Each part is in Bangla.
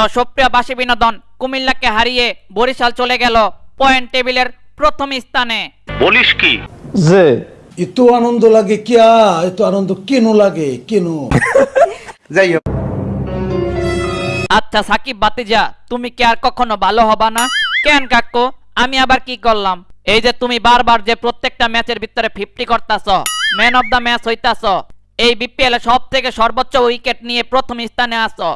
তো সুপ্রিয়বাসী বিনোদন কুমিল্লাকে হারিয়ে বরিশাল চলে গেল পয়েন্ট টেবিলের প্রথম স্থানে। বলিস কি? যে। এত আনন্দ লাগে কিয়া? এত আনন্দ কেন লাগে? কেন? যাই হোক। আচ্ছা সাকিব বাতিজা তুমি কি আর কখনো ভালো হবা না? কেন কাকু? আমি আবার কি করলাম? এই যে তুমি বারবার যে প্রত্যেকটা ম্যাচের ভিতরে ফিফটি করতাছ ম্যান অফ দা ম্যাচ হইতাছ এই বিপিএল সব থেকে সর্বোচ্চ উইকেট নিয়ে প্রথম স্থানে আসো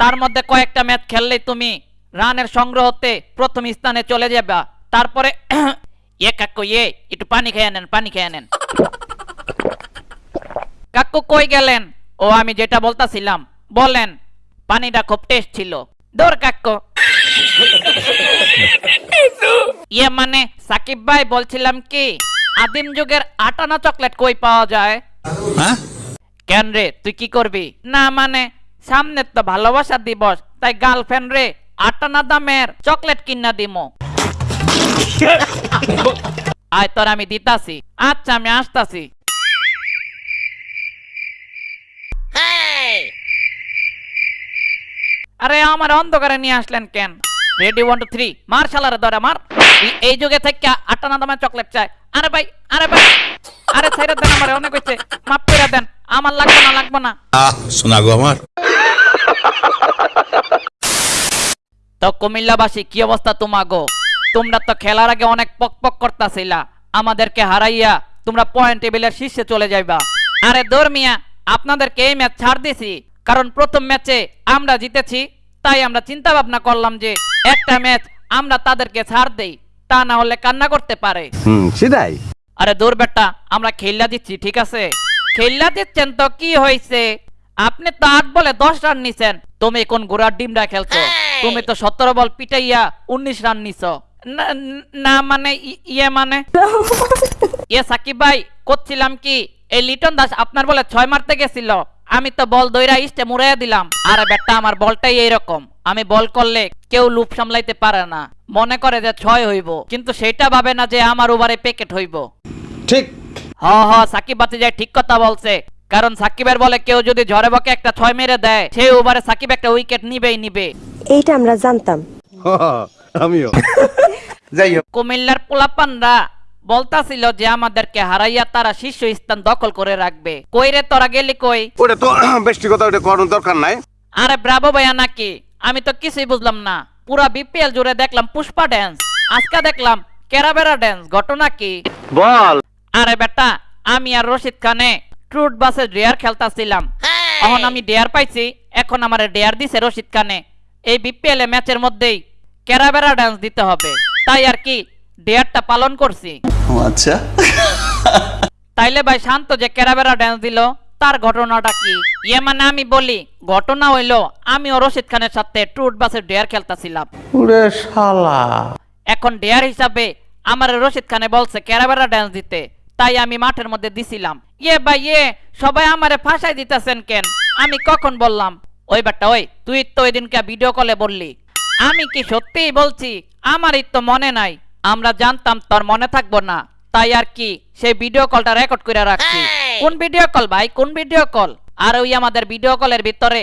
তার মধ্যে কয়েকটা ম্যাচ খেললেই তুমি রানের সংগ্রহ সংগ্রহতে প্রথম স্থানে চলে যাবা। তারপরে এ কাকু এ একটু পানি খেয়ে নেন পানি খেয়ে নেন। কাকু কই গেলেন? ও আমি যেটা বলতাছিলাম বলেন পানিটা খুব টেস্ট ছিল। দৌড় কাকু। ইয়ে মানে সাকিব ভাই বলছিলাম কি আদিম যুগের আটানা চকলেট কই পাওয়া যায়? কেন রে তুই কি করবি? না মানে সামনে তো ভালোবাসা দিবস তাই গার্লফ্রেন্ড রে আটানা দামের চকলেট কিনা দিমো। আয় তোর আমি দিতাছি। আচ্ছা আমি আসতাছি। আরে আমার অন্ধকারে নিয়ে আসলেন কেন? রেডি ওয়ান টু থ্রি মার শালারে ধরে মার। এই- যুগে থেকে আটানা দামের চকলেট চাই। আরে ভাই আরে ভাই। আরে ছাইরা দেন আমার অনেক হচ্ছে মাফ করে দেন। আমার লাগবে না লাগবে না। আহ শোনা গো আমার। তো কুমিল্লাবাসী কি অবস্থা তোমাগো তোমরা তো খেলার আগে অনেক পক পক করতাছিলা। আমাদেরকে হারাইয়া তোমরা পয়েন্ট টেবিলের শীর্ষে চলে যাইবা। আরে দর্মিয়া আপনাদেরকে এই ম্যাচ ছাড় দিছি। কারণ প্রথম ম্যাচে আমরা জিতেছি তাই আমরা চিন্তা ভাবনা করলাম যে একটা ম্যাচ আমরা তাদেরকে ছাড় দেই তা না হলে কান্না করতে পারে। হুম সেটাই। আরে দূর বেটা আমরা খেললা দিচ্ছি ঠিক আছে? খেললা দিচ্ছেন তো কি হয়েছে আপনি তো আট বলে দশ রান নিছেন। তুমি কোন ঘোড়ার ডিমরা খেলছো? তুমি তো সতেরো বল পিটাইয়া উনিশ রান নিছ। না- মানে ইয়ে মানে? ইয়ে সাকিব ভাই করছিলাম কি? এই লিটন দাস আপনার বলে ছয় মারতে গেছিল। আমি তো বল দইরা ইস্টে মুড়াইয়া দিলাম। আরে বেটা আমার বলটাই এইরকম। আমি বল করলে কেউ লুপ সামলাইতে পারে না। মনে করে যে ছয় হইব। কিন্তু সেটা ভাবে না যে আমার ওভারে প্যাকেট হইব। ঠিক। হ হ সাকিব বাতিজাই ঠিক কথা বলছে। কারণ সাকিবের বলে কেউ যদি ঝড়ে বকে একটা ছয় মেরে দেয় সেই ওভারে সাকিব একটা উইকেট নিবেই নিবে। এইটা আমরা জানতাম। আমিও। যাই হোক। কুমিল্লার পোলাপানরা বলতাছিল যে আমাদেরকে হারাইয়া তারা শীর্ষ স্থান দখল করে রাখবে। কইরে তোরা গেলি কই? ওটা তো ব্যক্তিগত ওটা করার দরকার নাই। আরে ব্রাভো ভাইয়া নাকি? আমি তো কিছুই বুঝলাম না। পুরা বিপিএল জুড়ে দেখলাম পুষ্পা ড্যান্স আজকে দেখলাম কেরাবেরা ড্যান্স ঘটনা কি? বল। আরে বেটা আমি আর রশিদ খানে ট্রুট বাসে ডেয়ার খেলতাছিলাম। এখন আমি ডেয়ার পাইছি এখন আমার ডেয়ার দিছে রশিদ খানে। এই বিপিএল ম্যাচের মধ্যেই কেরাবেরা ডান্স দিতে হবে। তাই আর কি ডেয়ারটা পালন করছি। আচ্ছা। তাইলে ভাই শান্ত যে ক্যারাবেরা ডান্স দিল তার ঘটনাটা কি? ইয়ে মানে আমি বলি ঘটনা হইল আমি ও রশিদ খানের সাথে ট্রুট বাসে ডেয়ার খেলতাছিলাম। ওরে শালা। এখন ডেয়ার হিসাবে আমার রশিদ খানে বলছে ক্যারাবেরা ডান্স দিতে। তাই আমি মাঠের মধ্যে দিছিলাম। ইয়ে ভাই ইয়ে সবাই আমারে ফাঁসাই দিতেছেন কেন? আমি কখন বললাম? ওই বাট্টা ওই তুই তো ওই দিনকে ভিডিও কলে বললি। আমি কি সত্যিই বলছি? আমারই তো মনে নাই। আমরা জানতাম তোর মনে থাকব না। তাই আর কি সেই ভিডিও কলটা রেকর্ড করে রাখছি। কোন ভিডিও কল ভাই? কোন ভিডিও কল আর ওই আমাদের ভিডিও কলের ভিতরে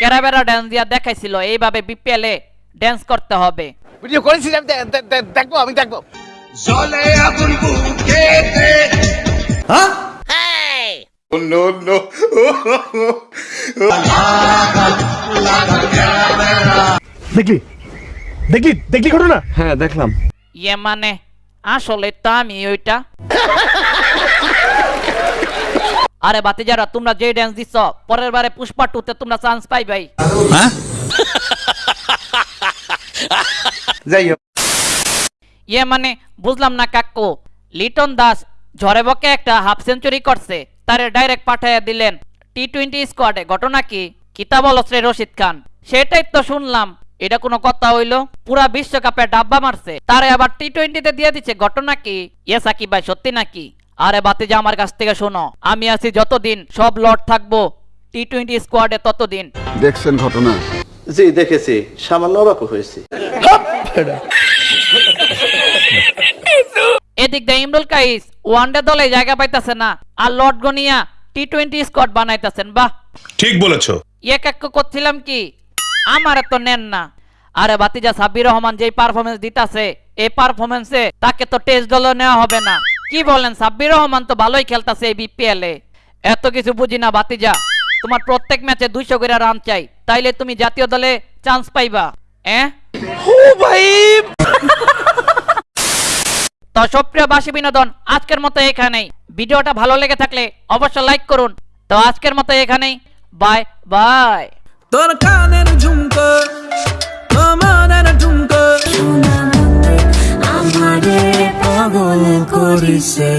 কেরাবেরা ডান্স দিয়া দেখাইছিল এইভাবে বিপিএল এ ড্যান্স করতে হবে। ভিডিও করেছিলাম দে- দে- দেখব আমি দেখব দেখলি? দেখলি? দেখলি ঘটনা? হ্যাঁ দেখলাম। ইয়ে মানে? আসলে তো আমি ওইটা। আরে বাতিজারা তোমরা যে ড্যান্স দিচ্ছ পরের বারে পুষ্পা টুতে তোমরা চান্স পাই ভাই হ্যাঁ? যাই হোক ইয়ে মানে বুঝলাম না কাকু। লিটন দাস ঝড়ে বকে একটা হাফ সেঞ্চুরি করছে তারে ডাইরেক্ট পাঠাইয়া দিলেন টি টোয়েন্টি স্কোয়াডে। ঘটনা কি? কিতাব অলশ্রে রশিদ খান। সেটাই তো শুনলাম। এটা কোনো কথা হইল? পুরা বিশ্বকাপে ডাব্বা মারছে। তারে আবার টি টোয়েন্টিতে দিয়ে দিচ্ছে। ঘটনা কি? ইয়ে সাকিব ভাই সত্যি নাকি? আরে বাতিজা আমার কাছ থেকে শোনো। আমি আছি যতদিন সব লট থাকব টি টোয়েন্টি স্কোয়াডে ততদিন। দেখছেন ঘটনা? জি দেখেছি। সামান্য অবাক হয়েছি। এদিক দিয়ে ইমরুল কাইস ওয়ানডে দলে জায়গা পাইতাছে না আর লর্ড গনিয়া টি টোয়েন্টি স্কোয়াড বানাইতেছেন বাহ। ঠিক বলেছ। ইয়ে কাক্য করছিলাম কি? আমারে তো নেন না। আরে বাতিজা সাব্বির রহমান যেই পারফরমেন্স দিতাছে এই পারফরমেন্সে তাকে তো টেস্ট দলও নেওয়া হবে না। কি বলেন সাব্বির রহমান তো ভালোই খেলতাছে এই বিপিএল এ। এত কিছু বুঝি না বাতিজা তোমার প্রত্যেক ম্যাচে দুইশো করে রান চাই তাইলে তুমি জাতীয় দলে চান্স পাইবা। এ? তো সুপ্রিয় বাসী বিনোদন আজকের মতো এখানেই। ভিডিওটা ভালো লেগে থাকলে অবশ্যই লাইক করুন। তো আজকের মতো এখানেই। বাই বাই তোর কানের ঝুমকো আমাদের ঝুমকো আমারে পাগল করিছে